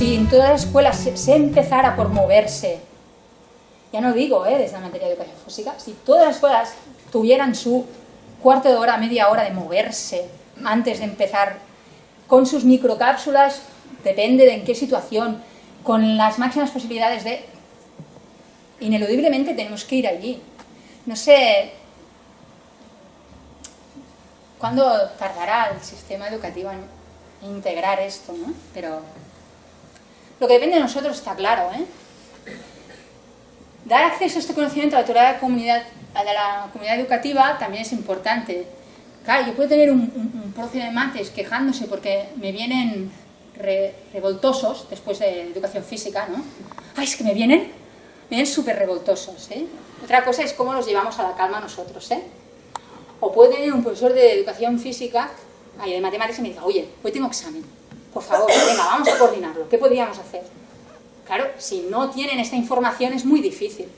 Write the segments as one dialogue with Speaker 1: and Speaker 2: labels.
Speaker 1: si en todas las escuelas se, empezara por moverse, ya no digo ¿eh? desde la materia de educación física, si todas las escuelas tuvieran su cuarto de hora, media hora de moverse antes de empezar con sus microcápsulas, depende de en qué situación, con las máximas posibilidades de... Ineludiblemente tenemos que ir allí. No sé cuándo tardará el sistema educativo en integrar esto, ¿no? Pero lo que depende de nosotros está claro, ¿eh? Dar acceso a este conocimiento a la comunidad, a la comunidad educativa también es importante. Claro, yo puedo tener un, un, profe de mates quejándose porque me vienen revoltosos después de educación física, ¿no? ¡Ay, es que me vienen! Me vienen súper revoltosos, ¿eh? Otra cosa es cómo los llevamos a la calma nosotros, ¿eh? O puede tener un profesor de educación física, ay, de matemáticas, y me diga, oye, hoy tengo examen, por favor, venga, vamos a coordinarlo, ¿qué podríamos hacer? Claro, si no tienen esta información es muy difícil.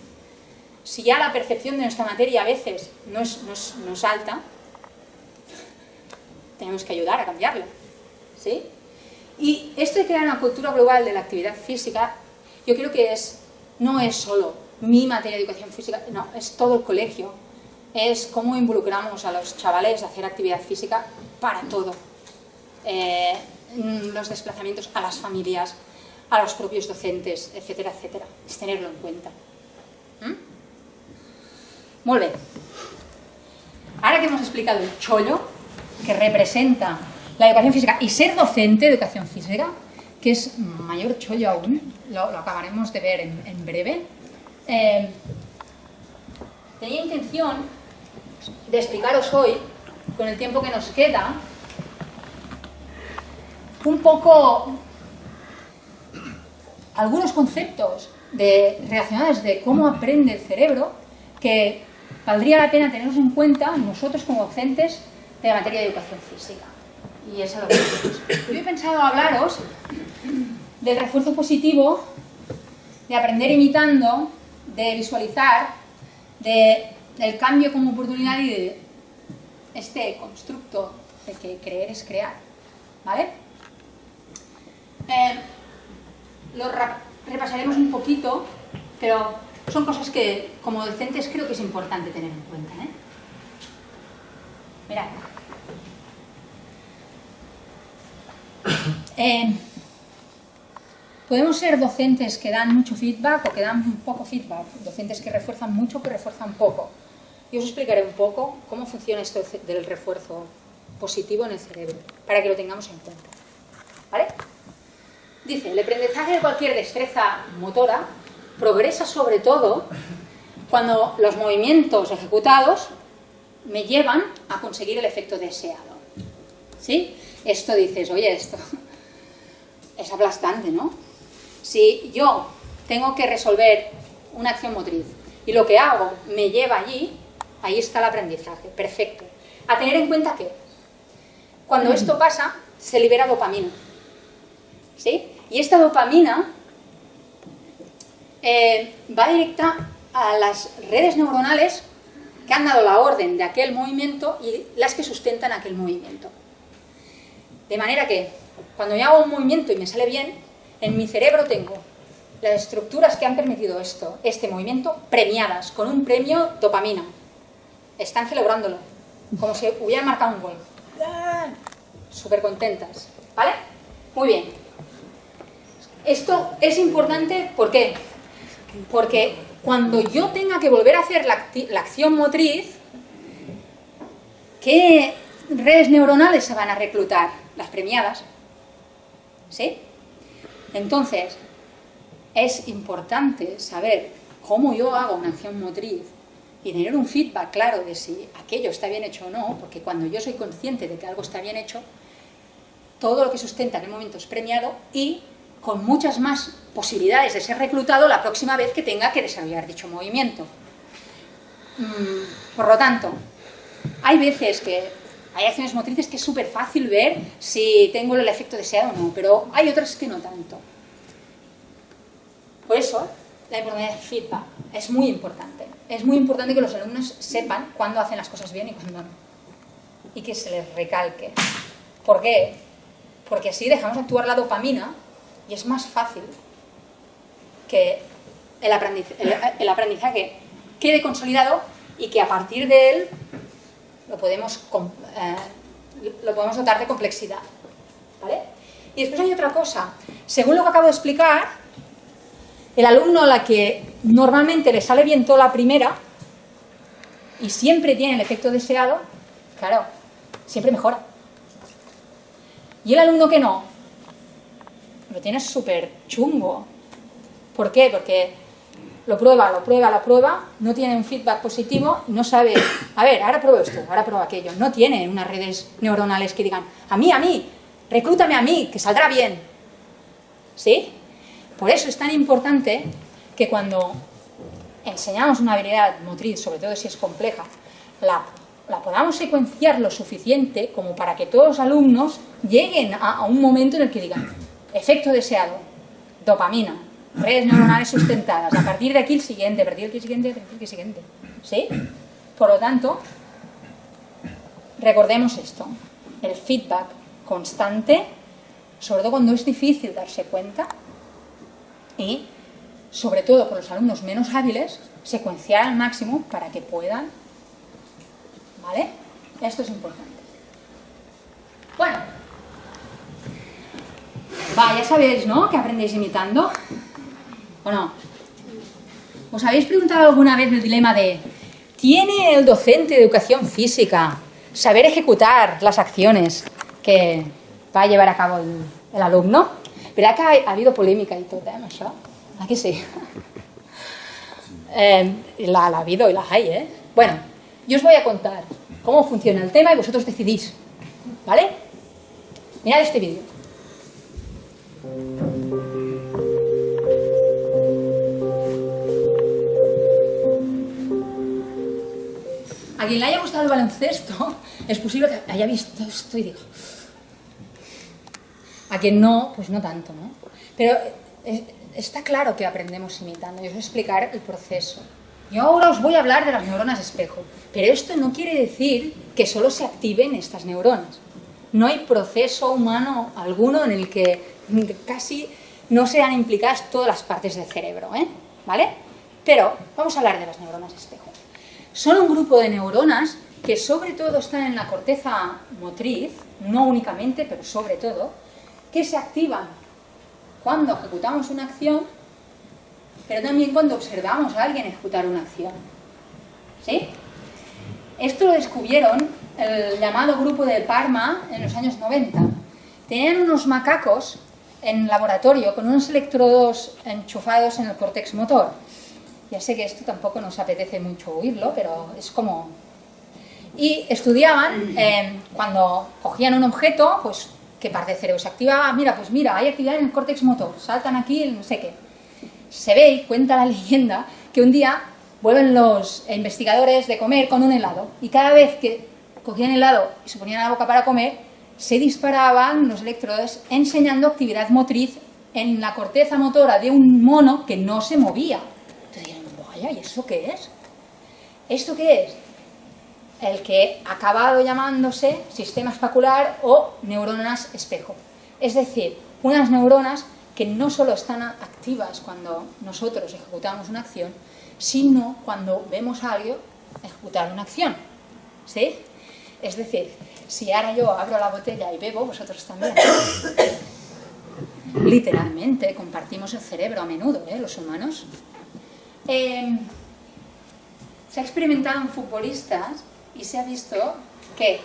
Speaker 1: Si ya la percepción de nuestra materia a veces no es, no es, alta, tenemos que ayudar a cambiarla. ¿sí? Y esto de crear una cultura global de la actividad física, yo creo que es, no es solo mi materia de educación física, no, es todo el colegio. Es cómo involucramos a los chavales a hacer actividad física para todo. Eh, los desplazamientos a las familias, a los propios docentes, etcétera, etcétera. Es tenerlo en cuenta. ¿Mm? Muy bien. Ahora que hemos explicado el chollo, que representa la educación física, y ser docente de educación física, que es mayor chollo aún, lo, acabaremos de ver en, breve, eh, tenía intención de explicaros hoy, con el tiempo que nos queda, un poco algunos conceptos de, relacionados de cómo aprende el cerebro que valdría la pena tenerlos en cuenta nosotros como docentes de la materia de educación física. Y eso es lo que Yo he pensado hablaros del refuerzo positivo, de aprender imitando, de visualizar, de, del cambio como oportunidad y de este constructo de que creer es crear. ¿Vale? Eh, lo repasaremos un poquito, pero son cosas que como docentes creo que es importante tener en cuenta. ¿eh? Eh, podemos ser docentes que dan mucho feedback o que dan poco feedback, docentes que refuerzan mucho o que refuerzan poco. Y os explicaré un poco cómo funciona esto del refuerzo positivo en el cerebro, para que lo tengamos en cuenta. ¿Vale? Dice, el aprendizaje de cualquier destreza motora progresa sobre todo cuando los movimientos ejecutados me llevan a conseguir el efecto deseado. ¿Sí? Esto dices, oye, esto es aplastante, ¿no? Si yo tengo que resolver una acción motriz y lo que hago me lleva allí, ahí está el aprendizaje, perfecto. A tener en cuenta que cuando esto pasa, se libera dopamina. ¿Sí? Y esta dopamina eh, va directa a las redes neuronales que han dado la orden de aquel movimiento y las que sustentan aquel movimiento. De manera que cuando yo hago un movimiento y me sale bien, en mi cerebro tengo las estructuras que han permitido esto, este movimiento, premiadas con un premio dopamina. Están celebrándolo, como si hubieran marcado un gol. Súper contentas, ¿vale? Muy bien. Esto es importante, ¿por qué? Porque cuando yo tenga que volver a hacer la, acción motriz, ¿qué redes neuronales se van a reclutar? Las premiadas. ¿Sí? Entonces, es importante saber cómo yo hago una acción motriz y tener un feedback claro de si aquello está bien hecho o no, porque cuando yo soy consciente de que algo está bien hecho, todo lo que sustenta en el momento es premiado y con muchas más posibilidades de ser reclutado la próxima vez que tenga que desarrollar dicho movimiento. Mm, por lo tanto, hay veces que hay acciones motrices que es súper fácil ver si tengo el efecto deseado o no, pero hay otras que no tanto. Por eso, la importancia del feedback es muy importante. Es muy importante que los alumnos sepan cuándo hacen las cosas bien y cuándo no. Y que se les recalque. ¿Por qué? Porque así dejamos actuar la dopamina y es más fácil que el aprendizaje, quede consolidado y que a partir de él lo podemos, eh, lo podemos dotar de complejidad. ¿vale? Y después hay otra cosa. Según lo que acabo de explicar, el alumno a la que normalmente le sale bien toda la primera y siempre tiene el efecto deseado, claro, siempre mejora. Y el alumno que no, lo tiene súper chungo. ¿Por qué? Porque lo prueba, lo prueba, lo prueba, no tiene un feedback positivo, no sabe, a ver, ahora pruebo esto, ahora pruebo aquello. No tiene unas redes neuronales que digan, a mí, a mí, reclútame a mí, que saldrá bien. ¿Sí? Por eso es tan importante que cuando enseñamos una habilidad motriz, sobre todo si es compleja, la, podamos secuenciar lo suficiente como para que todos los alumnos lleguen a, a un momento en el que digan, efecto deseado, dopamina, redes neuronales sustentadas. A partir de aquí el siguiente, a partir de aquí el siguiente, a partir de aquí el siguiente. ¿Sí? Por lo tanto, recordemos esto, el feedback constante, sobre todo cuando es difícil darse cuenta, y sobre todo con los alumnos menos hábiles, secuenciar al máximo para que puedan, ¿vale? Esto es importante. Bueno, va, ya sabéis, ¿no? Que aprendéis imitando. ¿O no? ¿Os habéis preguntado alguna vez el dilema de ¿tiene el docente de educación física saber ejecutar las acciones que va a llevar a cabo el, alumno? ¿Verdad que ha, habido polémica y todo, eh, això? ¿A que sí? Eh, la, la ha habido y la hay, ¿eh? Bueno, yo os voy a contar cómo funciona el tema y vosotros decidís, ¿vale? Mirad este vídeo. A quien le haya gustado el baloncesto, es posible que haya visto esto y diga... A quien no, pues no tanto, ¿no? Pero eh, está claro que aprendemos imitando, y os voy a explicar el proceso. Yo ahora os voy a hablar de las neuronas espejo, pero esto no quiere decir que solo se activen estas neuronas. No hay proceso humano alguno en el que casi no sean implicadas todas las partes del cerebro, ¿eh? ¿vale? Pero vamos a hablar de las neuronas espejo son un grupo de neuronas que sobre todo están en la corteza motriz, no únicamente, pero sobre todo, que se activan cuando ejecutamos una acción, pero también cuando observamos a alguien ejecutar una acción. ¿Sí? Esto lo descubrieron el llamado grupo de Parma en los años 90. Tenían unos macacos en laboratorio con unos electrodos enchufados en el córtex motor ya sé que esto tampoco nos apetece mucho oírlo, pero es como... Y estudiaban, eh, cuando cogían un objeto, pues qué parte del cerebro se activaba, mira, pues mira, hay actividad en el córtex motor, saltan aquí, no sé qué. Se ve y cuenta la leyenda que un día vuelven los investigadores de comer con un helado y cada vez que cogían helado y se ponían a la boca para comer, se disparaban los electrodos enseñando actividad motriz en la corteza motora de un mono que no se movía. ¿y eso qué es? ¿Esto qué es? El que ha acabado llamándose sistema especular o neuronas espejo. Es decir, unas neuronas que no solo están activas cuando nosotros ejecutamos una acción, sino cuando vemos a alguien ejecutar una acción. ¿Sí? Es decir, si ahora yo abro la botella y bebo, vosotros también. Literalmente, compartimos el cerebro a menudo, ¿eh? los humanos. Em, se ha experimentado en futbolistas y se ha visto que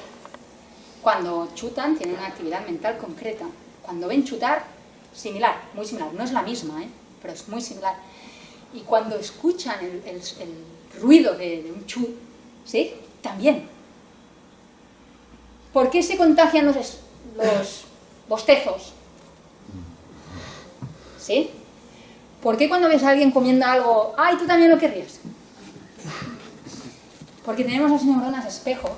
Speaker 1: cuando chutan tienen una actividad mental concreta. Cuando ven chutar, similar, muy similar. No es la misma, ¿eh? pero es muy similar. Y cuando escuchan el, ruido de, un chut, ¿sí? También. ¿Por qué se contagian los, los bostezos? ¿Sí? ¿Por qué cuando ves a alguien comiendo algo, ay, tú también lo querrías? Porque tenemos las neuronas espejo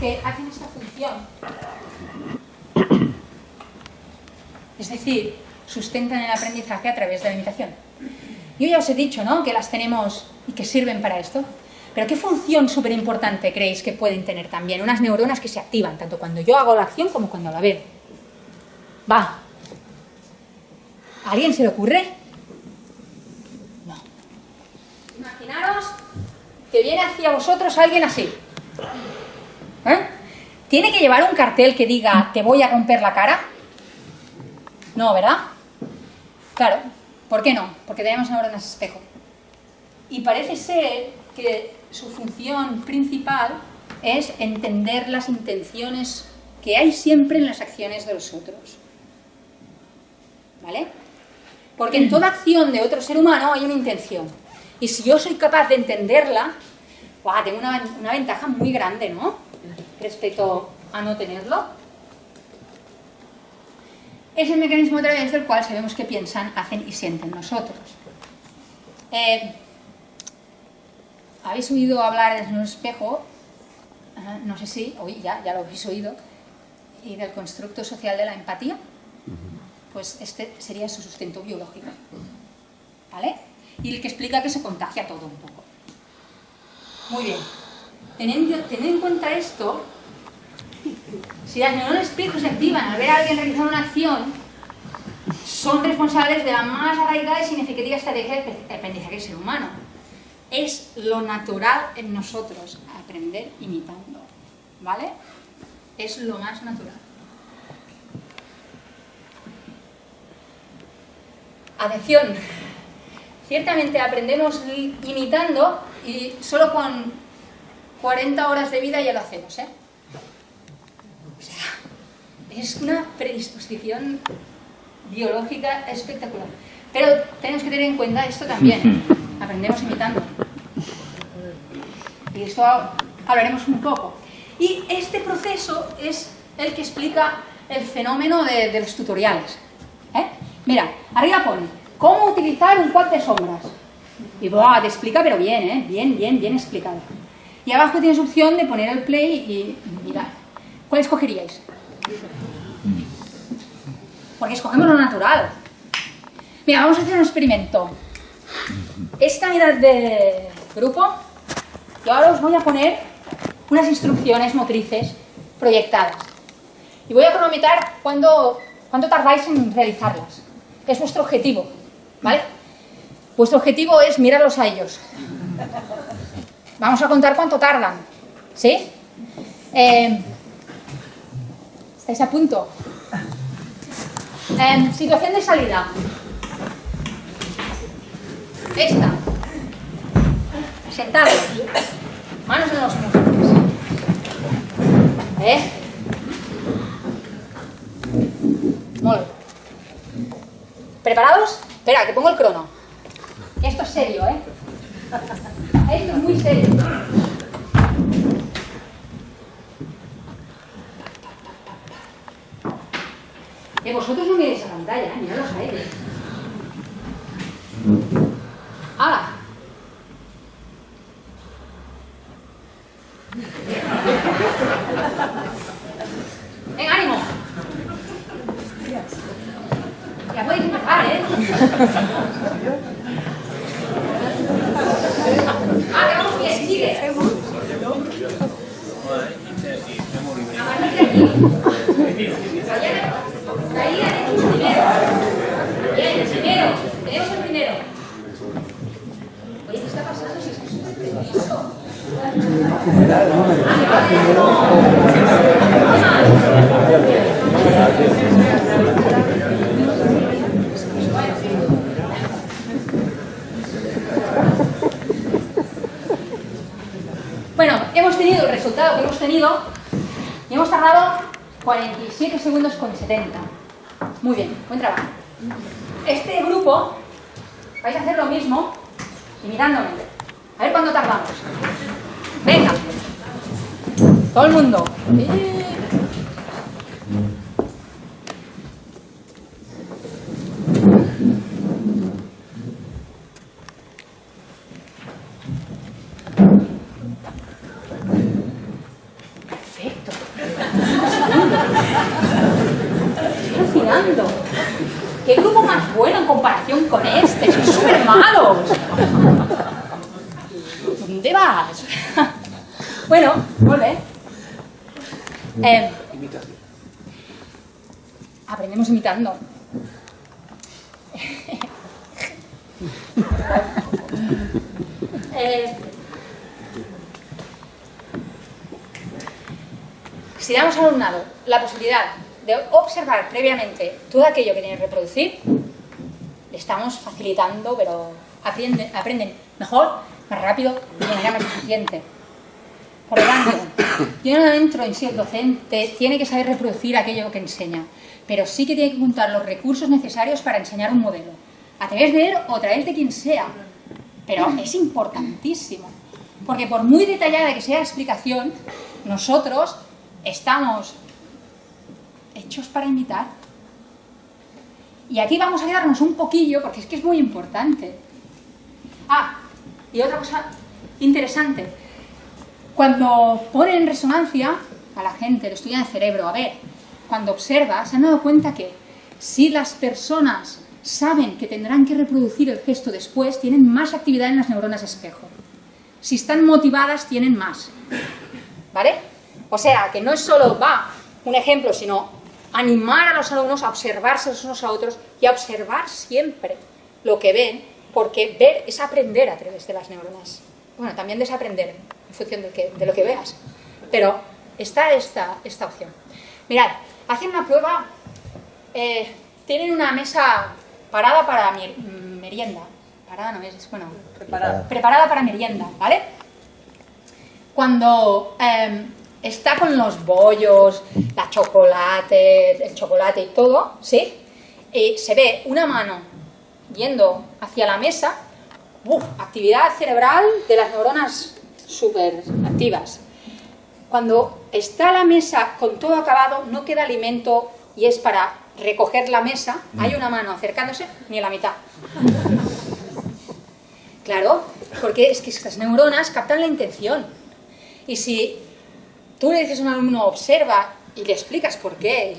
Speaker 1: que hacen esta función. Es decir, sustentan el aprendizaje a través de la imitación. Yo ya os he dicho, ¿no?, que las tenemos y que sirven para esto. Pero ¿qué función súper importante creéis que pueden tener también? Unas neuronas que se activan, tanto cuando yo hago la acción como cuando la veo. Va, ¿A alguien se le ocurre? No. Imaginaros que viene hacia vosotros alguien así. ¿Eh? ¿Tiene que llevar un cartel que diga te voy a romper la cara? No, ¿verdad? Claro, ¿por qué no? Porque tenemos neuronas espejo. Y parece ser que su función principal es entender las intenciones que hay siempre en las acciones de los otros. ¿Vale? Porque en toda acción de otro ser humano hay una intención. Y si yo soy capaz de entenderla, tengo una, una ventaja muy grande, ¿no? Respecto a no tenerlo. Es el mecanismo a través del cual sabemos qué piensan, hacen y sienten nosotros. Eh, ¿Habéis oído hablar de un espejo? no sé si, hoy ya, ya lo habéis oído, y del constructo social de la empatía. Pues este sería su sustento biológico. ¿Vale? Y el que explica que se contagia todo un poco. Muy bien. Teniendo, en cuenta esto, si las neuronas espejo se activan al ver a alguien realizar una acción, son responsables de la más arraigada y significativa estrategia de aprendizaje del ser humano. Es lo natural en nosotros, aprender imitando. ¿Vale? Es lo más natural. Atención, ciertamente aprendemos imitando y solo con 40 horas de vida ya lo hacemos, ¿eh? O sea, es una predisposición biológica espectacular. Pero tenemos que tener en cuenta esto también, aprendemos imitando. Y esto hablaremos un poco. Y este proceso es el que explica el fenómeno de, los tutoriales. ¿eh? Mira, arriba pone, ¿cómo utilizar un quad de sombras? Y ¡buah! te explica, pero bien, ¿eh? Bien, bien, bien explicado. Y abajo tienes opción de poner el play y mirar. ¿Cuál escogeríais? Porque escogemos lo natural. Mira, vamos a hacer un experimento. Esta unidad de grupo, yo ahora os voy a poner unas instrucciones motrices proyectadas. Y voy a cronometrar cuánto, cuánto tardáis en realizarlas. Es vuestro objetivo, ¿vale? Vuestro objetivo es mirarlos a ellos. Vamos a contar cuánto tardan. ¿Sí? Eh, ¿Estáis a punto? Eh, situación de salida. Esta. Sentados. Manos en los muslos. ¿Eh? Muy ¿Preparados? Espera, que pongo el crono. Esto es serio, ¿eh? Esto es muy serio. Que vosotros no miréis a pantalla, ¿eh? mirad los aires. ¡Hala! Venga, ánimo. Ya podéis empezar, ¿eh? Ah, vamos bien, sigue. A partir de aquí. El primero. Bien, el primero. Tenemos el primero. Oye, ¿qué está pasando? Bueno, hemos tenido el resultado que hemos tenido y hemos tardado 47 segundos con 70. Muy bien, buen trabajo. Este grupo vais a hacer lo mismo imitándome. A ver cuándo tardamos. Venga. Todo el mundo. Perfecto. Estoy alucinando. ¿Qué grupo más bueno en comparación con este? ¡Son súper malos! ¿Dónde vas? bueno, vuelve. Eh, aprendemos imitando. Eh, si damos al alumnado la posibilidad de observar previamente todo aquello que tiene que reproducir, le estamos facilitando, pero aprenden, aprenden mejor, más rápido y de manera más eficiente. Por lo tanto, yo no entro en si el docente tiene que saber reproducir aquello que enseña, pero sí que tiene que juntar los recursos necesarios para enseñar un modelo, a través de él o a través de quien sea. Pero es importantísimo, porque por muy detallada que sea la explicación, nosotros estamos hechos para imitar. Y aquí vamos a quedarnos un poquillo, porque es que es muy importante. Ah, y otra cosa interesante. Cuando ponen en resonancia a la gente, lo estudian el cerebro, a ver, cuando observa, se han dado cuenta que si las personas saben que tendrán que reproducir el gesto después, tienen más actividad en las neuronas espejo. Si están motivadas, tienen más. ¿Vale? O sea, que no es solo, va, un ejemplo, sino animar a los alumnos a observarse los unos a otros y a observar siempre lo que ven, porque ver es aprender a través de las neuronas. Bueno, también desaprender en función de, que, de lo que veas, pero está esta, esta opción. Mirad, hacen una prueba, eh, tienen una mesa parada para merienda, parada no es, bueno, preparada, preparada para merienda, ¿vale? Cuando eh, está con los bollos, la chocolate, el chocolate y todo, ¿sí? Y se ve una mano yendo hacia la mesa, actividad cerebral de las neuronas súper activas. Cuando está la mesa con todo acabado, no queda alimento y es para recoger la mesa, hay una mano acercándose, ni a la mitad. Claro, porque es que estas neuronas captan la intención. Y si tú le dices a un alumno, observa, y le explicas por qué,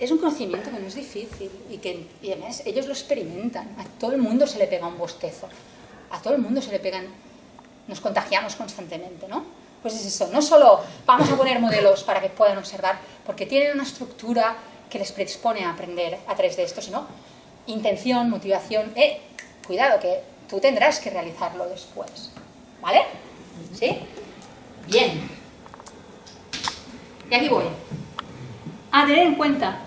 Speaker 1: es un conocimiento que no es difícil y que además ellos lo experimentan. A todo el mundo se le pega un bostezo, a todo el mundo se le pegan, nos contagiamos constantemente, ¿no? Pues es eso, no solo vamos a poner modelos para que puedan observar, porque tienen una estructura que les predispone a aprender a través de esto, sino intención, motivación, eh, cuidado que tú tendrás que realizarlo después, ¿vale? ¿Sí? Bien. Y aquí voy. A tener en cuenta,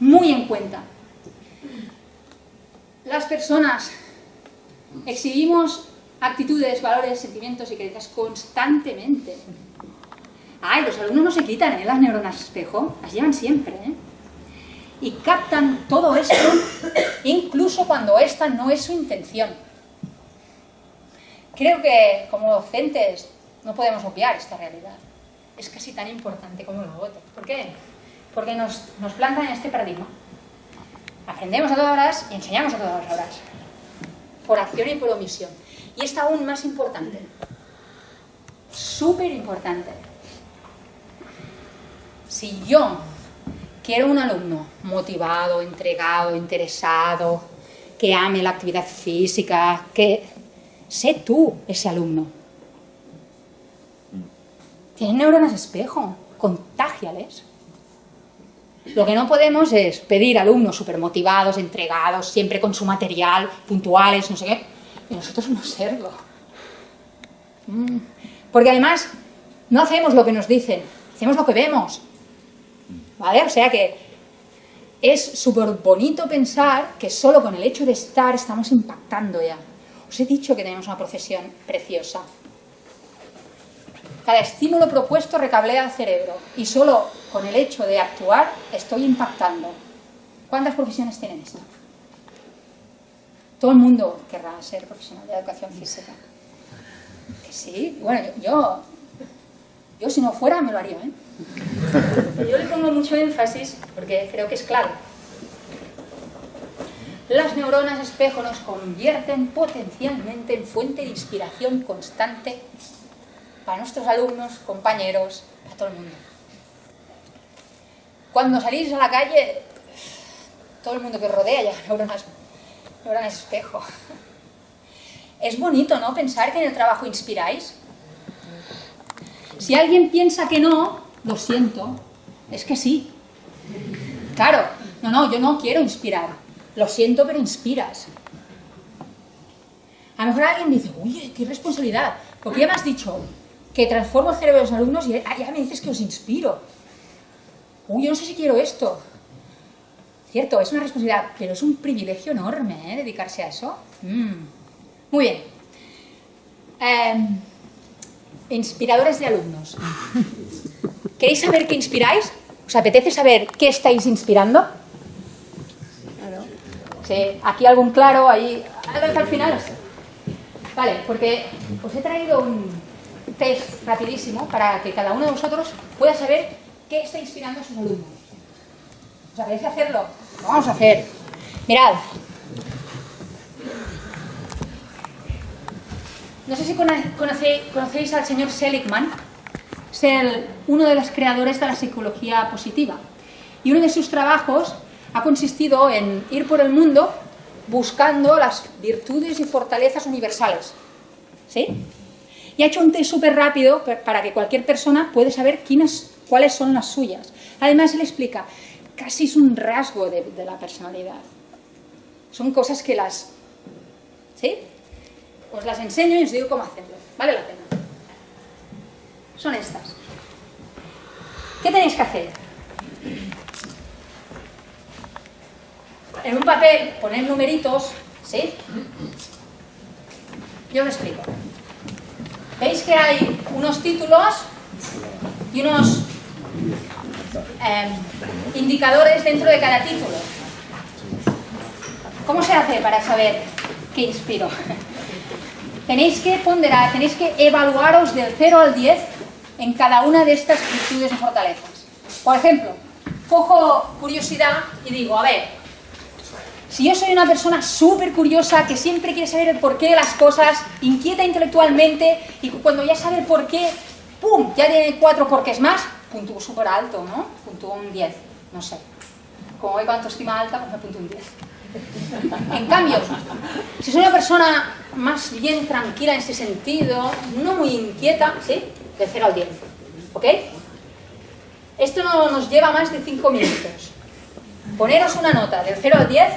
Speaker 1: muy en cuenta, las personas exhibimos actitudes, valores, sentimientos y creencias constantemente. Ay, los alumnos no se quitan ¿eh? las neuronas espejo, las llevan siempre. ¿eh? Y captan todo esto, incluso cuando esta no es su intención. Creo que como docentes no podemos obviar esta realidad es casi tan importante como lo otro. ¿Por qué? Porque nos, nos plantan en este paradigma. Aprendemos a todas horas y enseñamos a todas horas. Por acción y por omisión. Y es aún más importante. Súper importante. Si yo quiero un alumno motivado, entregado, interesado, que ame la actividad física, que sé tú ese alumno tienen neuronas espejo, contágiales. Lo que no podemos es pedir alumnos súper motivados, entregados, siempre con su material, puntuales, no sé qué, y nosotros no serlo. Mm. Porque además no hacemos lo que nos dicen, hacemos lo que vemos. ¿Vale? O sea que es súper bonito pensar que solo con el hecho de estar estamos impactando ya. Os he dicho que tenemos una profesión preciosa. Cada estímulo propuesto recablea el cerebro y solo con el hecho de actuar estoy impactando. ¿Cuántas profesiones tienen esto? Todo el mundo querrá ser profesional de educación física. Sí, bueno, yo, yo si no fuera me lo haría, ¿eh? yo le pongo mucho énfasis porque creo que es clave. Las neuronas espejo nos convierten potencialmente en fuente de inspiración constante para nuestros alumnos, compañeros, para todo el mundo. Cuando salís a la calle, todo el mundo que rodea ya neuronas, neuronas espejo. Es bonito, ¿no? Pensar que en el trabajo inspiráis. Si alguien piensa que no, lo siento, es que sí. Claro, no, no, yo no quiero inspirar. Lo siento, pero inspiras. A lo mejor alguien dice, oye, qué responsabilidad, porque ya me has dicho que transformo el cerebro de los alumnos y ya me dices que os inspiro. Uy, yo no sé si quiero esto. Cierto, es una responsabilidad, pero es un privilegio enorme ¿eh? dedicarse a eso. Mm. Muy bien. Em, inspiradores de alumnos. ¿Queréis saber qué inspiráis? ¿Os apetece saber qué estáis inspirando? Sí, aquí algún claro, ahí al final. Vale, porque os he traído un test rapidísimo para que cada uno de vosotros pueda saber qué está inspirando a sus alumnos. ¿Os apetece hacerlo? Lo vamos a hacer. Mirad. No sé si conocéis, al señor Seligman. Es uno de los creadores de la psicología positiva. Y uno de sus trabajos ha consistido en ir por el mundo buscando las virtudes y fortalezas universales. ¿Sí? Y ha hecho un test súper rápido para que cualquier persona pueda saber quiénes, cuáles son las suyas. Además, él explica, casi es un rasgo de, de la personalidad. Son cosas que las... ¿Sí? Os las enseño y os digo cómo hacerlo. Vale la pena. Son estas. ¿Qué tenéis que hacer? en un papel poner numeritos, ¿sí? Yo os explico. ¿Veis que hay unos títulos y unos em, indicadores dentro de cada título? ¿Cómo se hace para saber qué inspiro? tenéis que ponderar, tenéis que evaluaros del 0 al 10 en cada una de estas virtudes y fortalezas. Por ejemplo, cojo curiosidad y digo, a ver, si yo soy una persona súper curiosa, que siempre quiere saber el porqué de las cosas, inquieta intelectualmente, y cuando ya sabe el porqué, ¡pum!, ya tiene cuatro porqués más, puntúo súper alto, ¿no? Puntúo un 10, no sé. Como hay cuánto estima alta, pues me puntúo un 10. En cambio, si soy una persona más bien tranquila en ese sentido, no muy inquieta, ¿sí? De 0 al 10, ¿ok? Esto no nos lleva más de 5 minutos poneros una nota del 0 al 10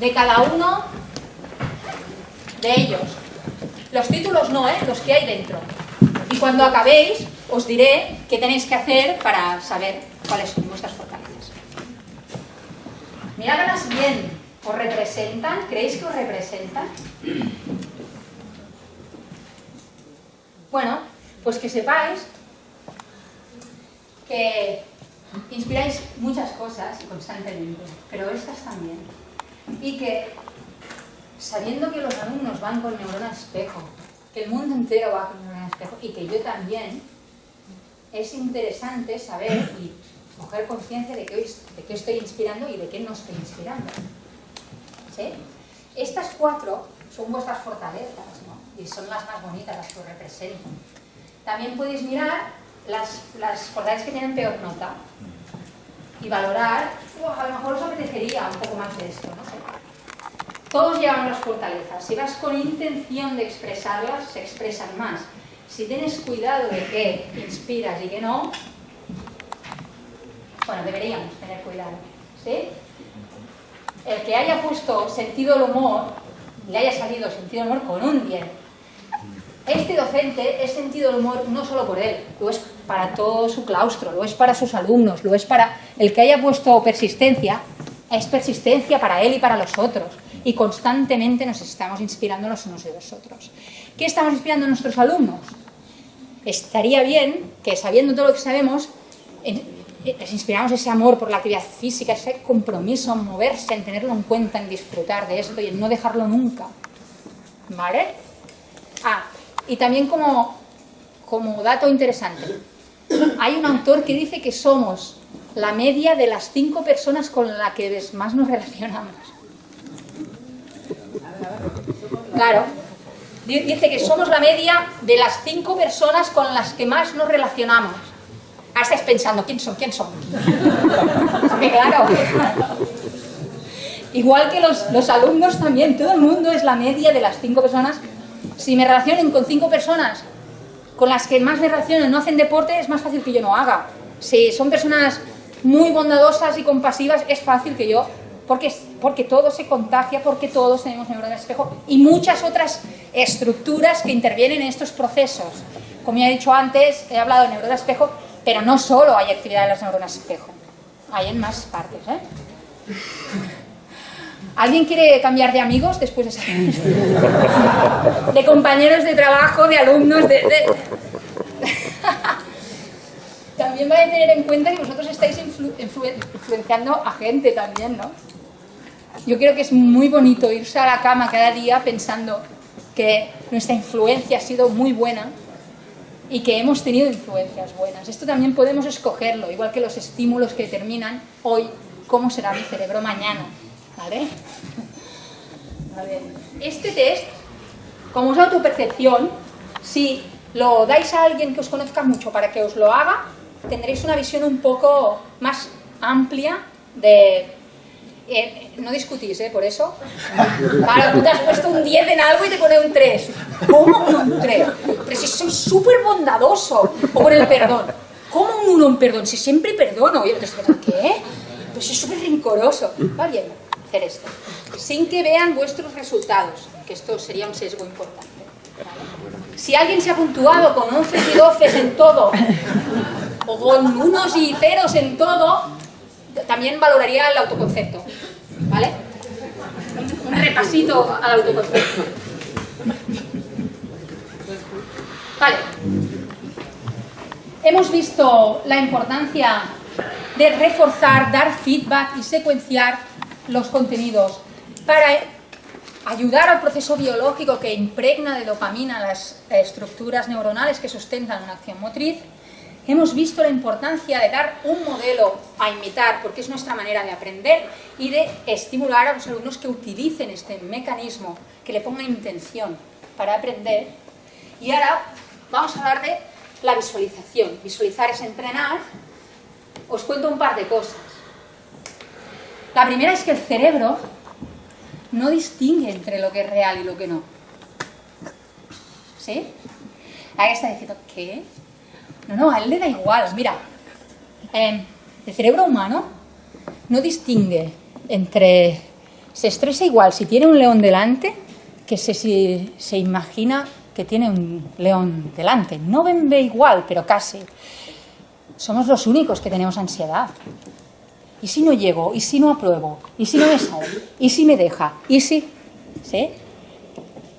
Speaker 1: de cada uno de ellos. Los títulos no, ¿eh? los que hay dentro. Y cuando acabéis, os diré qué tenéis que hacer para saber cuáles son vuestras fortalezas. Miradlas bien. ¿Os representan? ¿Creéis que os representan? Bueno, pues que sepáis que inspiráis muchas cosas constantemente, pero estas también. Y que, sabiendo que los alumnos van con neurona espejo, que el mundo entero va con neurona espejo, y que yo también, es interesante saber y coger conciencia de, de qué estoy inspirando y de qué no estoy inspirando. ¿Sí? Estas cuatro son vuestras fortalezas. Y son las más bonitas, las que os representan. También podéis mirar las, las que tienen peor nota y valorar, a lo mejor os apetecería un poco más de esto, no. Todos llevan las fortalezas, si vas con intención de expresarlas, se expresan más. Si tienes cuidado de qué inspiras y qué no, bueno, deberíamos tener cuidado. El que haya puesto sentido del humor, le haya salido sentido del humor con un 10, este docente es sentido del humor no solo por él, lo es para todo su claustro, lo es para sus alumnos, lo es para el que haya puesto persistencia, es persistencia para él y para los otros. Y constantemente nos estamos inspirando los unos de los otros. ¿Qué estamos inspirando a nuestros alumnos? Estaría bien que sabiendo todo lo que sabemos, les inspiramos ese amor por la actividad física, ese compromiso en moverse, en tenerlo en cuenta, en disfrutar de esto y en no dejarlo nunca. ¿Vale? Ah, y también como, como dato interesante, hay un autor que dice que somos la media de las cinco personas con las que más nos relacionamos. Claro, dice que somos la media de las cinco personas con las que más nos relacionamos. Ahora estáis pensando, ¿quién son? ¿Quién son? claro. Igual que los, los alumnos también, todo el mundo es la media de las cinco personas si me relacionen con cinco personas con las que más me relaciono no hacen deporte, es más fácil que yo no haga. Si son personas muy bondadosas y compasivas, es fácil que yo porque, porque todo se contagia, porque todos tenemos neuronas espejo y muchas otras estructuras que intervienen en estos procesos. Como ya he dicho antes, he hablado de neuronas espejo, pero no solo hay actividad en las neuronas espejo, hay en más partes. ¿eh? ¿Alguien quiere cambiar de amigos después de esa De compañeros de trabajo, de alumnos, de... también vais a tener en cuenta que vosotros estáis influenciando a gente también, ¿no? Yo creo que es muy bonito irse a la cama cada día pensando que nuestra influencia ha sido muy buena y que hemos tenido influencias buenas. Esto también podemos escogerlo, igual que los estímulos que determinan hoy cómo será mi cerebro mañana. ¿Vale? A ver. Este test, como es autopercepción, si lo dais a alguien que os conozca mucho para que os lo haga, tendréis una visión un poco más amplia de... Eh, no discutís, ¿eh? Por eso. Claro, tú te has puesto un 10 en algo y te pone un 3. ¿Cómo un 3? Pero si soy súper bondadoso. O por el perdón. ¿Cómo un 1 en perdón? Si siempre perdono. Y yo te ¿qué? Pues soy súper rencoroso. Va bien Sin que vean vuestros resultados, que esto sería un sesgo importante. Si alguien se ha puntuado con 11 y 12 en todo, o con unos y ceros en todo, también valoraría el autoconcepto. ¿Vale? Un repasito al autoconcepto. Vale. Hemos visto la importancia de reforzar, dar feedback y secuenciar los contenidos para ayudar al proceso biológico que impregna de dopamina las estructuras neuronales que sustentan una acción motriz, hemos visto la importancia de dar un modelo a imitar, porque es nuestra manera de aprender, y de estimular a los alumnos que utilicen este mecanismo, que le pongan intención para aprender. Y ahora vamos a hablar de la visualización. Visualizar es entrenar. Os cuento un par de cosas. La primera es que el cerebro no distingue entre lo que es real y lo que no. ¿Sí? Ahí está diciendo, ¿qué? No, no, a él le da igual. Mira, em, el cerebro humano no distingue entre... Se estresa igual si tiene un león delante que si se imagina que tiene un león delante. No ven ve igual, pero casi. Somos los únicos que tenemos ansiedad. ¿Y si no llego? ¿Y si no apruebo? ¿Y si no me sale? ¿Y si me deja? ¿Y si...? ¿Sí?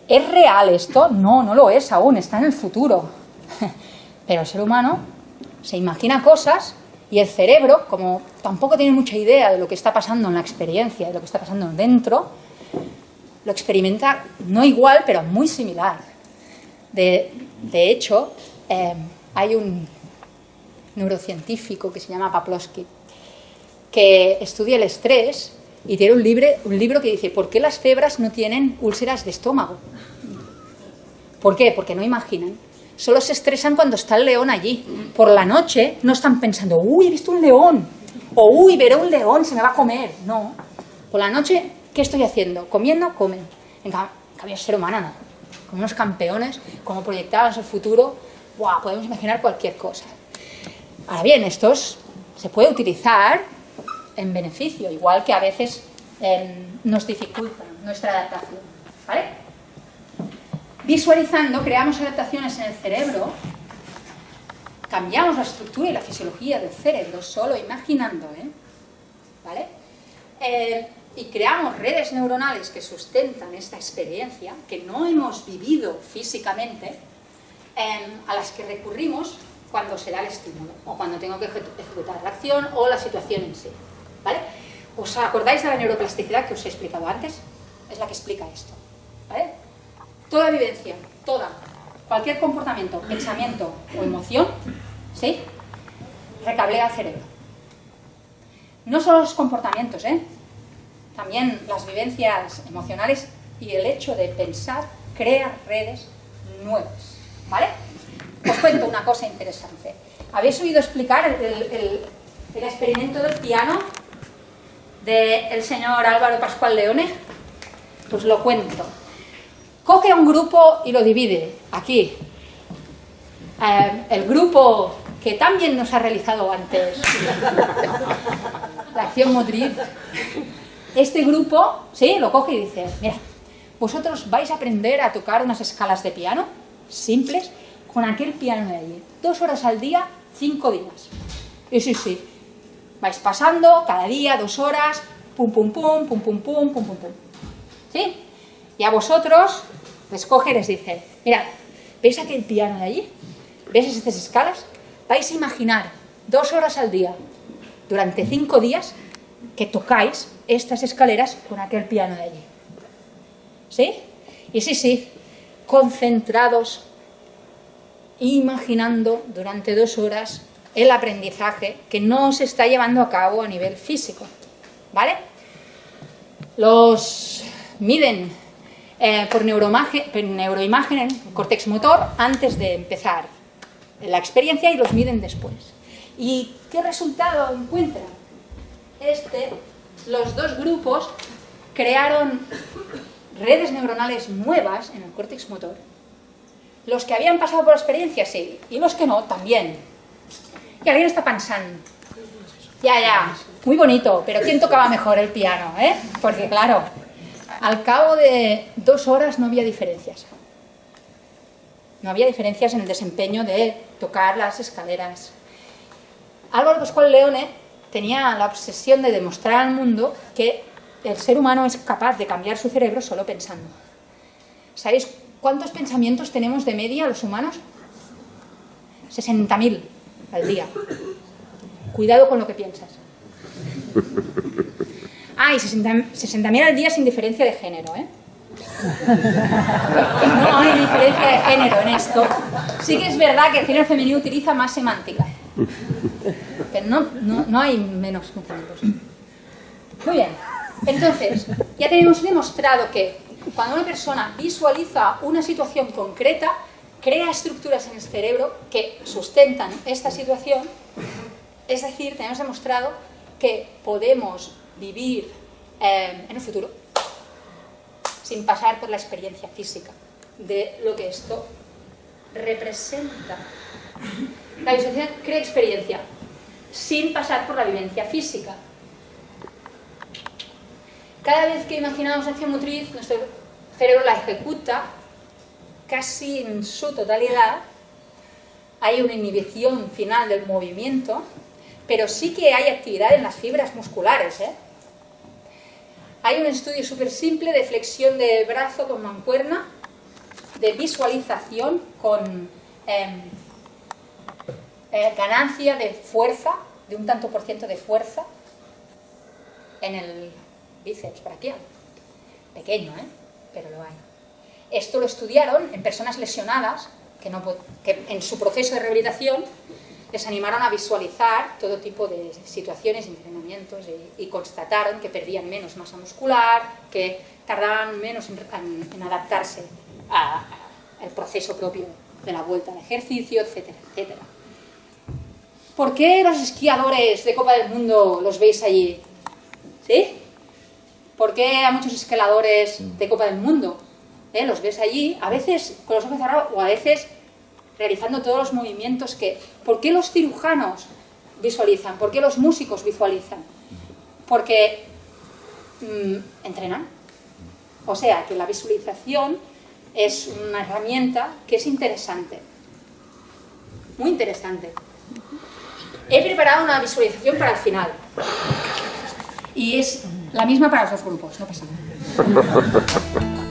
Speaker 1: ¿Es real esto? No, no lo es aún, está en el futuro. Pero el ser humano se imagina cosas y el cerebro, como tampoco tiene mucha idea de lo que está pasando en la experiencia, de lo que está pasando dentro, lo experimenta no igual, pero muy similar. De, hecho, eh, hay un neurocientífico que se llama Paplowski, que estudia el estrés y tiene un, libro, un libro que dice ¿por qué las cebras no tienen úlceras de estómago? ¿Por qué? Porque no imaginan. Solo se estresan cuando está el león allí. Por la noche no están pensando, uy, he visto un león, o uy, veré un león, se me va a comer. No. Por la noche, ¿qué estoy haciendo? Comiendo, comen. En cambio, ser humano no. Como unos campeones, como proyectaban el futuro, ¡buah! podemos imaginar cualquier cosa. Ahora bien, estos se puede utilizar en beneficio, igual que a veces em, nos dificulta nuestra adaptación. ¿vale? Visualizando, creamos adaptaciones en el cerebro, cambiamos la estructura y la fisiología del cerebro solo imaginando, ¿eh? ¿vale? Eh, y creamos redes neuronales que sustentan esta experiencia, que no hemos vivido físicamente, em, a las que recurrimos cuando se da el estímulo, o cuando tengo que ejecutar la acción o la situación en sí. ¿Vale? ¿Os acordáis de la neuroplasticidad que os he explicado antes? Es la que explica esto, ¿vale? Toda vivencia, toda, cualquier comportamiento, pensamiento o emoción, ¿sí? Recablea el cerebro. No solo los comportamientos, ¿eh? También las vivencias emocionales y el hecho de pensar crea redes nuevas, ¿vale? Os cuento una cosa interesante. ¿Habéis oído explicar el experimento del piano del señor Álvaro Pascual Leone? Pues lo cuento. Coge a un grupo y lo divide, aquí. Eh, el grupo que también nos ha realizado antes la acción motriz, este grupo, ¿sí? Lo coge y dice, mira, vosotros vais a aprender a tocar unas escalas de piano simples con aquel piano de allí. Dos horas al día, cinco días. Y sí, sí. Vais pasando cada día, dos horas, pum, pum, pum, pum, pum, pum, pum, pum, pum. ¿Sí? Y a vosotros les coge y les dice, mira, ¿veis aquel piano de allí? ¿Ves estas escalas? Vais a imaginar dos horas al día, durante cinco días, que tocáis estas escaleras con aquel piano de allí. ¿Sí? Y sí, sí, concentrados, imaginando durante dos horas el aprendizaje que no se está llevando a cabo a nivel físico. ¿Vale? Los miden eh, por neuroimagen, el cortex motor, antes de empezar la experiencia y los miden después. ¿Y qué resultado encuentran? Este, los dos grupos crearon redes neuronales nuevas en el córtex motor. Los que habían pasado por experiencia, sí, y los que no, también. Y alguien está pensando, ya, ya, muy bonito, pero ¿quién tocaba mejor el piano? Eh? Porque claro, al cabo de dos horas no había diferencias. No había diferencias en el desempeño de tocar las escaleras. Álvaro Pascual Leone tenía la obsesión de demostrar al mundo que el ser humano es capaz de cambiar su cerebro solo pensando. ¿Sabéis cuántos pensamientos tenemos de media los humanos? 60.000 al día. Cuidado con lo que piensas. Ah, y 60.000 al día sin diferencia de género, ¿eh? No hay diferencia de género en esto. Sí que es verdad que el género femenino utiliza más semántica. No, no, no hay menos. Muy bien. Entonces, ya tenemos demostrado que cuando una persona visualiza una situación concreta, crea estructuras en el cerebro que sustentan esta situación, es decir, tenemos demostrado que podemos vivir eh, en el futuro sin pasar por la experiencia física de lo que esto representa. La visualización crea experiencia sin pasar por la vivencia física. Cada vez que imaginamos acción motriz, nuestro cerebro la ejecuta casi en su totalidad. Hay una inhibición final del movimiento, pero sí que hay actividad en las fibras musculares. ¿eh? Hay un estudio súper simple de flexión de brazo con mancuerna, de visualización con em, eh, ganancia de fuerza, de un tanto por ciento de fuerza en el bíceps braquial. Pequeño, ¿eh? Pero lo hay. Esto lo estudiaron en personas lesionadas que, no, que en su proceso de rehabilitación les animaron a visualizar todo tipo de situaciones, entrenamientos y, constataron que perdían menos masa muscular, que tardaban menos en, adaptarse al proceso propio de la vuelta al ejercicio, etcétera, etcétera. ¿Por qué los esquiadores de Copa del Mundo los veis allí? ¿Sí? ¿Por qué a muchos escaladores de Copa del Mundo eh, los ves allí, a veces con los ojos cerrados o a veces realizando todos los movimientos que... ¿Por qué los cirujanos visualizan? ¿Por qué los músicos visualizan? Porque mm, entrenan. O sea, que la visualización es una herramienta que es interesante. Muy interesante. He preparado una visualización para el final. Y es la misma para los dos grupos, no pasa nada.